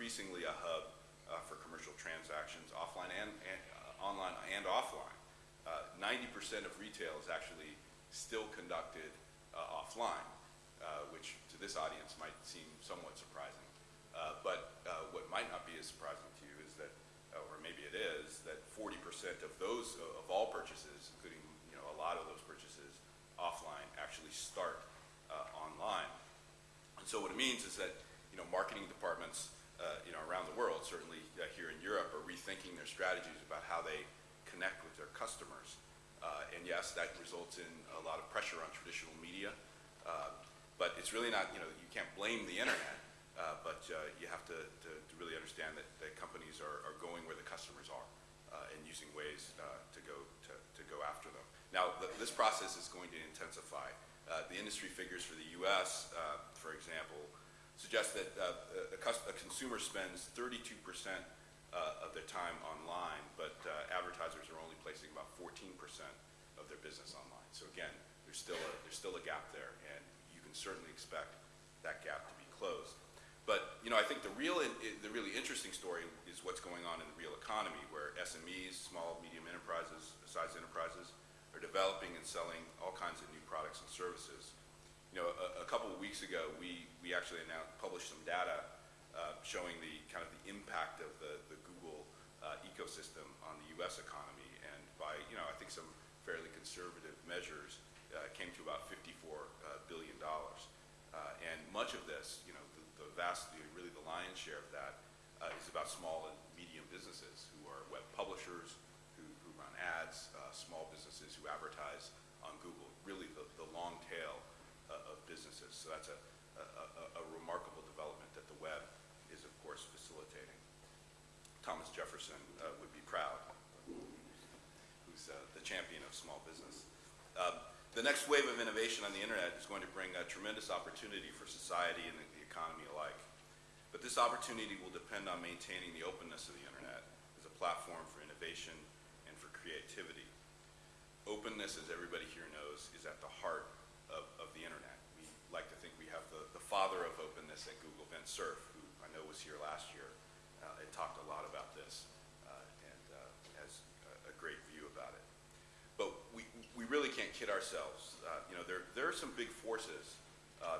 increasingly a hub uh, for commercial transactions, offline and, and uh, online and offline. Uh, 90% of retail is actually still conducted uh, offline, uh, which to this audience might seem somewhat surprising. but what might not be as surprising to you is that, or maybe it is, that 40% of those, of all purchases, including you know a lot of those purchases offline, actually start online. And so what it means is that you know marketing departments uh, you know, around the world, certainly uh, here in Europe, are rethinking their strategies about how they connect with their customers. Uh, and yes, that results in a lot of pressure on traditional media. Uh, but it's really not, you know, you can't blame the internet, uh, but uh, you have to, to, to, really understand that, that companies are, are, going where the customers are and using ways to, go, to, to, go after them. Now, th this process is going to intensify. the industry figures for the U.S., for example, suggests that uh, a, a, consumer spends 32% uh, of their time online, but uh, advertisers are only placing about 14% of their business online. So again, there's still a, there's still a gap there, and you can certainly expect that gap to be closed. But you know, I think the real, the really interesting story is what's going on in the real economy, where SMEs, small, medium enterprises, size enterprises, are developing and selling all kinds of new products and services you know, a, a, couple of weeks ago, we, we actually announced, published some data uh, showing the kind of the impact of the, the Google uh, ecosystem on the U.S. economy. And by, you know, I think some fairly conservative measures, uh, came to about $54 uh, billion. Uh, and much of this, you know, the, the vast, really the lion's share of that uh, is about small and medium businesses who are web publishers, who, who run ads, small businesses who advertise on Google, really the, the long tail businesses. So that's a, a, a, remarkable development that the web is, of course, facilitating. Thomas Jefferson uh, would be proud, who's uh, the champion of small business. Uh, the next wave of innovation on the internet is going to bring a tremendous opportunity for society and the, economy alike. But this opportunity will depend on maintaining the openness of the internet as a platform for innovation and for creativity. Openness, as everybody here knows, is at the heart of, of the internet openness at Google, Vint Cerf, who I know was here last year uh, and talked a lot about this uh, and uh, has a, a, great view about it. But we, we really can't kid ourselves. Uh, you know, there, there are some big forces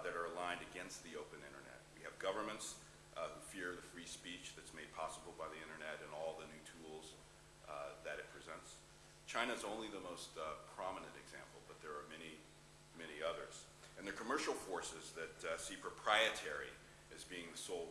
that are aligned against the open internet. We have governments who fear the free speech that's made possible by the internet and all the new tools that it presents. China is only the most prominent example, but there are many, many others and the commercial forces that uh, see proprietary as being the sole